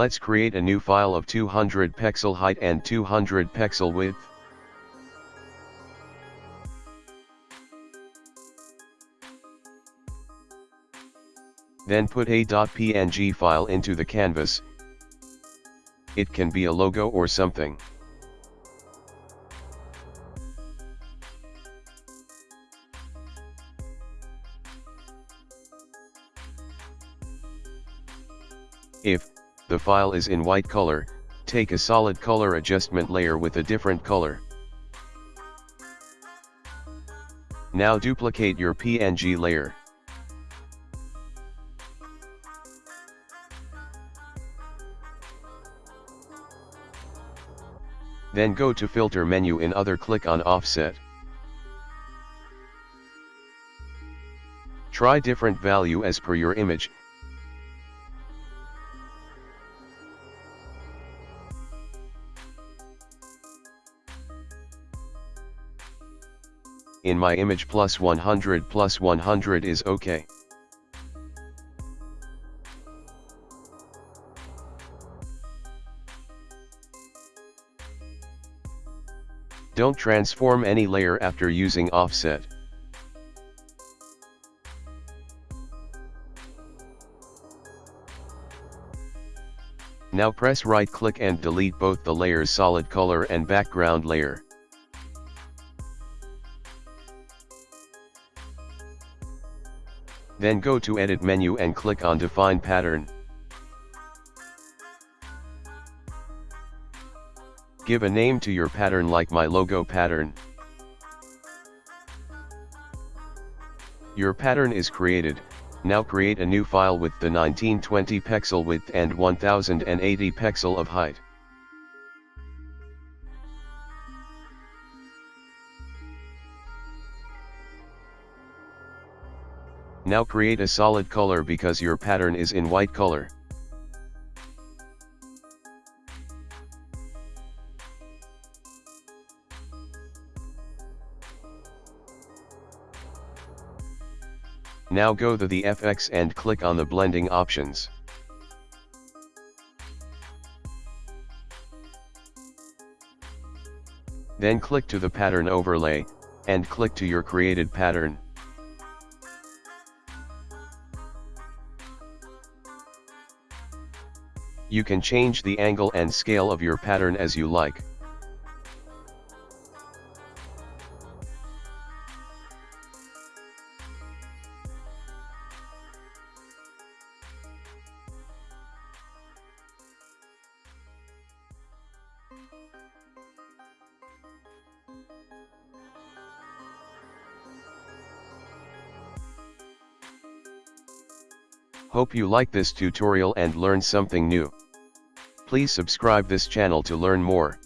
Let's create a new file of 200 pixel height and 200 pixel width. Then put a .png file into the canvas. It can be a logo or something. If, the file is in white color, take a solid color adjustment layer with a different color. Now duplicate your PNG layer. Then go to filter menu in other click on offset. Try different value as per your image, in my image plus 100 plus 100 is ok. Don't transform any layer after using offset. Now press right click and delete both the layer's solid color and background layer. Then go to edit menu and click on define pattern. Give a name to your pattern like my logo pattern. Your pattern is created, now create a new file with the 1920 pixel width and 1080 pixel of height. Now create a solid color because your pattern is in white color. Now go to the FX and click on the blending options. Then click to the pattern overlay, and click to your created pattern. You can change the angle and scale of your pattern as you like. Hope you like this tutorial and learn something new. Please subscribe this channel to learn more.